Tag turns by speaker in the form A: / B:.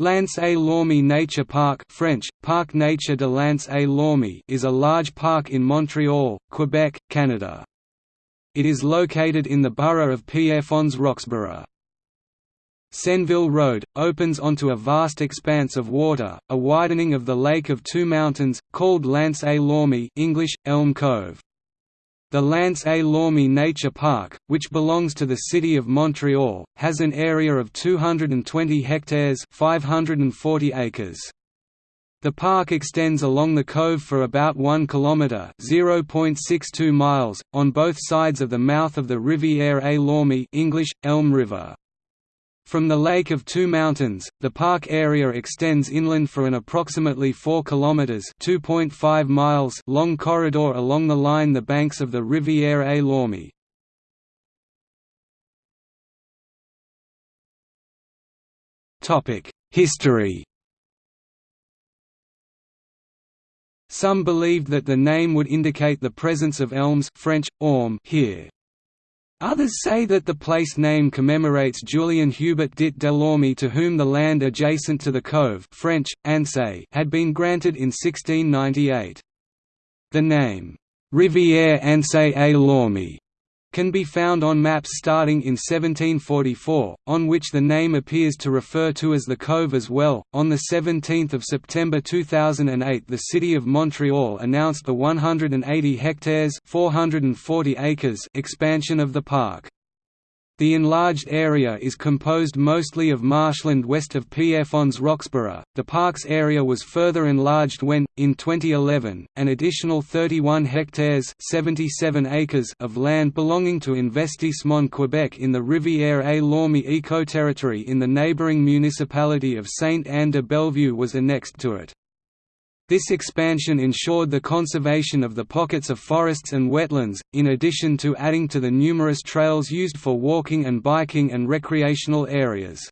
A: L'Anse-à-l'Orme Nature Park French, Parc Nature de l'Anse-à-l'Orme is a large park in Montreal, Quebec, Canada. It is located in the borough of Pierrefonds-Roxborough. Senneville Road, opens onto a vast expanse of water, a widening of the Lake of Two Mountains, called L'Anse-à-l'Orme English, Elm Cove. The L'Anse-à-l'Orme Nature Park, which belongs to the City of Montreal, has an area of 220 hectares 540 acres. The park extends along the cove for about 1 km (0.62 miles) on both sides of the mouth of the Rivière à l'Orme English, Elm River. From the Lake of Two Mountains, the park area extends inland for an approximately 4 km (2.5 miles) long corridor along the line the banks of the Rivière à l'Orme. Topic: History. Some believed that the name would indicate the presence of elms French, orme here. Others say that the place name commemorates Julien Hubert dit Delorme to whom the land adjacent to the cove French, Anse had been granted in 1698. The name, «Rivière Anse et Lorme» can be found on maps starting in 1744, on which the name appears to refer to as the Cove as well. On 17 September 2008, the City of Montreal announced the 180 hectares (440 acres) expansion of the park. The enlarged area is composed mostly of marshland west of Pierrefonds-Roxborough. The park's area was further enlarged when, in 2011, an additional 31 hectares (77 acres) of land belonging to Investissement Quebec in the Rivière à l'Orme eco-territory in the neighbouring municipality of Sainte-Anne-de-Bellevue was annexed to it. This expansion ensured the conservation of the pockets of forests and wetlands, in addition to adding to the numerous trails used for walking and biking and recreational areas.